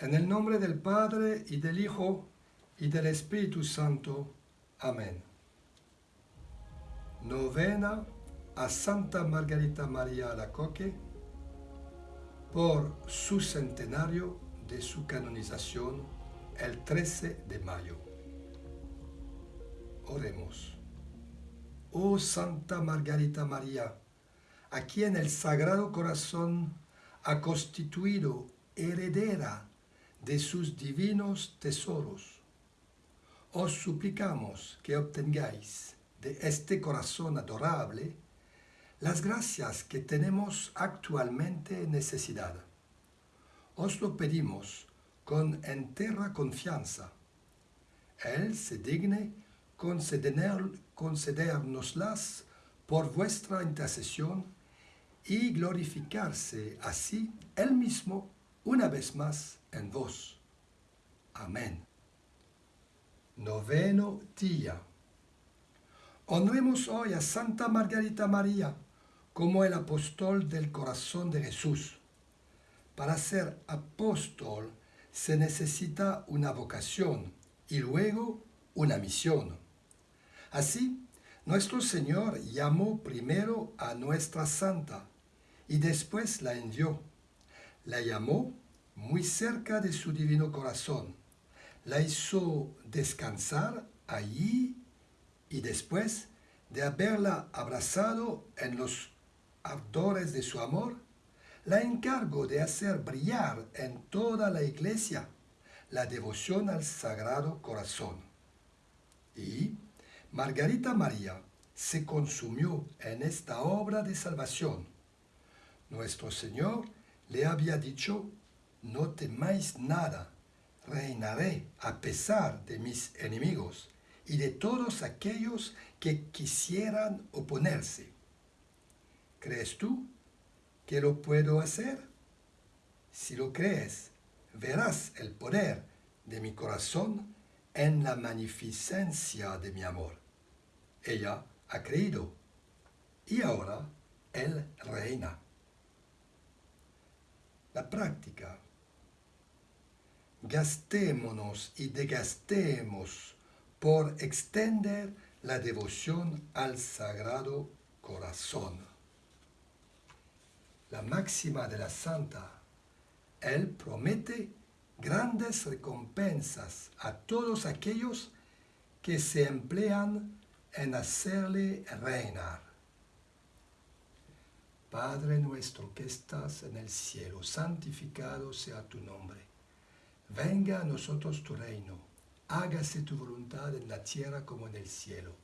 En el nombre del Padre y del Hijo y del Espíritu Santo. Amén. Novena a Santa Margarita María Alacoque por su centenario de su canonización el 13 de mayo. Oremos. Oh Santa Margarita María, a quien el Sagrado Corazón ha constituido heredera de sus divinos tesoros. Os suplicamos que obtengáis de este corazón adorable las gracias que tenemos actualmente necesidad. Os lo pedimos con entera confianza. Él se digne conceder, concedernoslas por vuestra intercesión y glorificarse así Él mismo una vez más en vos. Amén. Noveno día. Honremos hoy a Santa Margarita María como el apóstol del corazón de Jesús. Para ser apóstol se necesita una vocación y luego una misión. Así, nuestro Señor llamó primero a nuestra santa y después la envió. La llamó muy cerca de su divino corazón. La hizo descansar allí y después de haberla abrazado en los ardores de su amor, la encargo de hacer brillar en toda la iglesia la devoción al Sagrado Corazón. Y Margarita María se consumió en esta obra de salvación. Nuestro Señor le había dicho no temáis nada, reinaré a pesar de mis enemigos y de todos aquellos que quisieran oponerse. ¿Crees tú que lo puedo hacer? Si lo crees, verás el poder de mi corazón en la magnificencia de mi amor. Ella ha creído y ahora Él reina. La práctica gastémonos y degastemos por extender la devoción al Sagrado Corazón. La máxima de la Santa, Él promete grandes recompensas a todos aquellos que se emplean en hacerle reinar. Padre nuestro que estás en el cielo, santificado sea tu nombre Venga a nosotros tu reino, hágase tu voluntad en la tierra como en el cielo.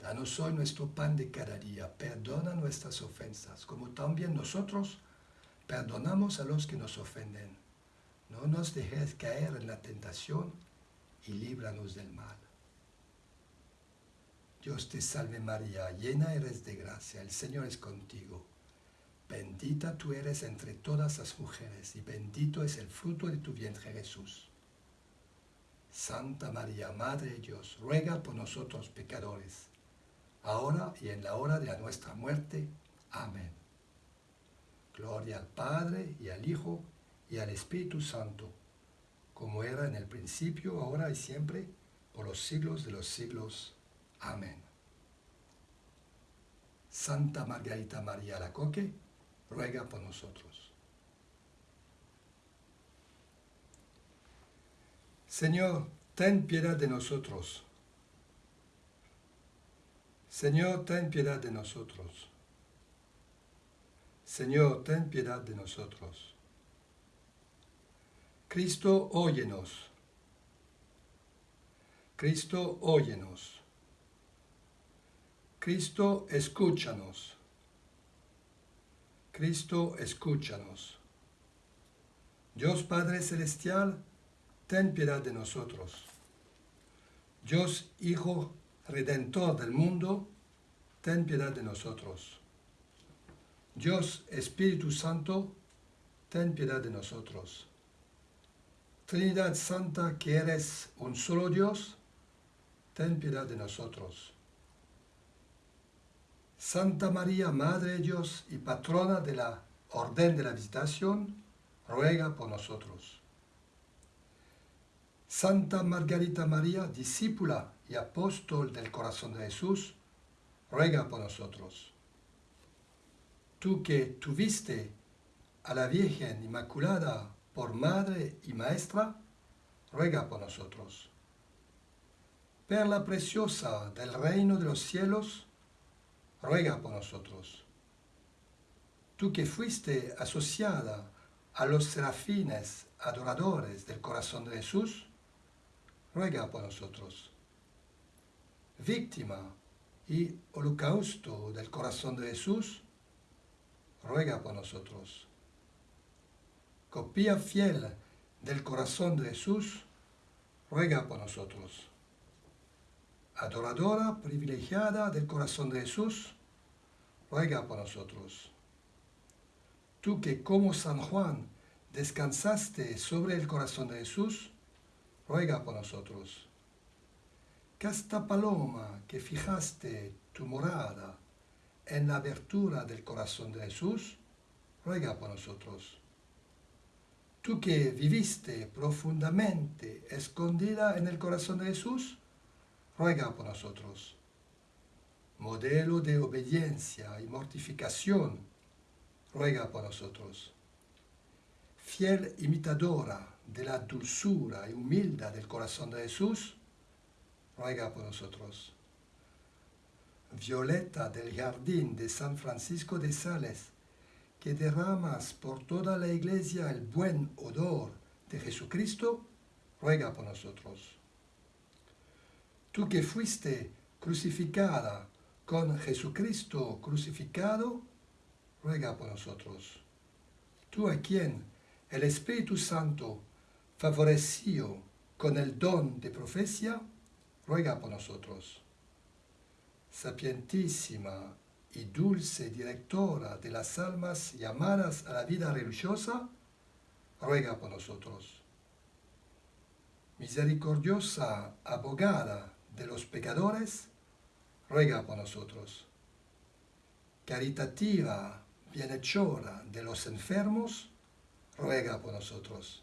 Danos hoy nuestro pan de cada día, perdona nuestras ofensas, como también nosotros perdonamos a los que nos ofenden. No nos dejes caer en la tentación y líbranos del mal. Dios te salve María, llena eres de gracia, el Señor es contigo. Bendita tú eres entre todas las mujeres y bendito es el fruto de tu vientre Jesús. Santa María, Madre de Dios, ruega por nosotros pecadores, ahora y en la hora de nuestra muerte. Amén. Gloria al Padre y al Hijo y al Espíritu Santo, como era en el principio, ahora y siempre, por los siglos de los siglos. Amén. Santa Margarita María Lacoque, ruega por nosotros. Señor, ten piedad de nosotros. Señor, ten piedad de nosotros. Señor, ten piedad de nosotros. Cristo, óyenos. Cristo, óyenos. Cristo, escúchanos. Cristo, escúchanos. Dios Padre Celestial, ten piedad de nosotros. Dios Hijo Redentor del mundo, ten piedad de nosotros. Dios Espíritu Santo, ten piedad de nosotros. Trinidad Santa, que eres un solo Dios, ten piedad de nosotros. Santa María, Madre de Dios y patrona de la Orden de la Visitación, ruega por nosotros. Santa Margarita María, discípula y apóstol del corazón de Jesús, ruega por nosotros. Tú que tuviste a la Virgen Inmaculada por madre y maestra, ruega por nosotros. Perla preciosa del reino de los cielos, ruega por nosotros. Tú que fuiste asociada a los serafines adoradores del corazón de Jesús, ruega por nosotros. Víctima y holocausto del corazón de Jesús, ruega por nosotros. Copia fiel del corazón de Jesús, ruega por nosotros. Adoradora privilegiada del corazón de Jesús, ruega por nosotros. Tú que como San Juan descansaste sobre el corazón de Jesús, ruega por nosotros. Casta paloma que fijaste tu morada en la abertura del corazón de Jesús, ruega por nosotros. Tú que viviste profundamente escondida en el corazón de Jesús, ruega por nosotros. Modelo de obediencia y mortificación, ruega por nosotros. Fiel imitadora de la dulzura y humildad del corazón de Jesús, ruega por nosotros. Violeta del jardín de San Francisco de Sales, que derramas por toda la iglesia el buen odor de Jesucristo, ruega por nosotros. Tú que fuiste crucificada con Jesucristo crucificado, ruega por nosotros. Tú a quien el Espíritu Santo favoreció con el don de profecía, ruega por nosotros. Sapientísima y dulce directora de las almas llamadas a la vida religiosa, ruega por nosotros. Misericordiosa abogada de los pecadores, ruega por nosotros. Caritativa bienhechora de los enfermos, ruega por nosotros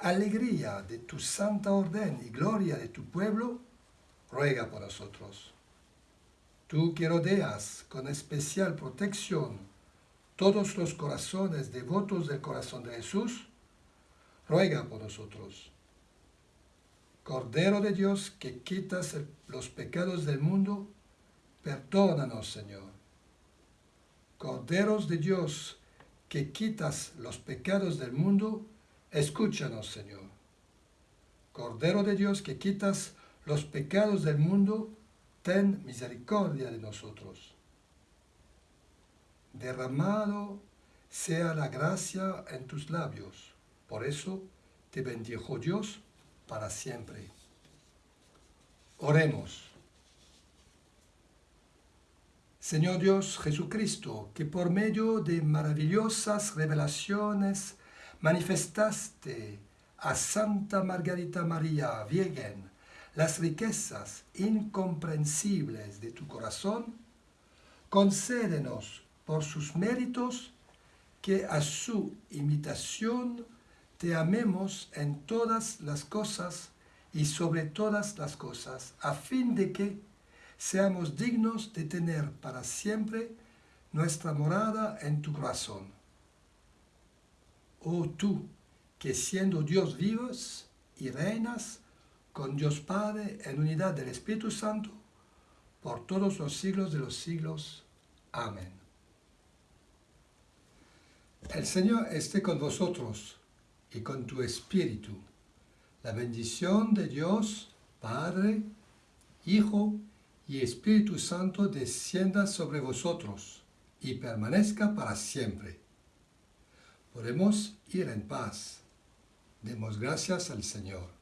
alegría de tu santa orden y gloria de tu pueblo, ruega por nosotros. Tú que rodeas con especial protección todos los corazones devotos del corazón de Jesús, ruega por nosotros. Cordero de Dios que quitas los pecados del mundo, perdónanos, Señor. Corderos de Dios que quitas los pecados del mundo, Escúchanos, Señor. Cordero de Dios que quitas los pecados del mundo, ten misericordia de nosotros. Derramado sea la gracia en tus labios. Por eso te bendijo Dios para siempre. Oremos. Señor Dios Jesucristo, que por medio de maravillosas revelaciones manifestaste a Santa Margarita María Virgen las riquezas incomprensibles de tu corazón, concédenos por sus méritos que a su imitación te amemos en todas las cosas y sobre todas las cosas, a fin de que seamos dignos de tener para siempre nuestra morada en tu corazón oh tú, que siendo Dios vivos y reinas con Dios Padre en unidad del Espíritu Santo, por todos los siglos de los siglos. Amén. El Señor esté con vosotros y con tu espíritu. La bendición de Dios, Padre, Hijo y Espíritu Santo descienda sobre vosotros y permanezca para siempre. Podemos ir en paz. Demos gracias al Señor.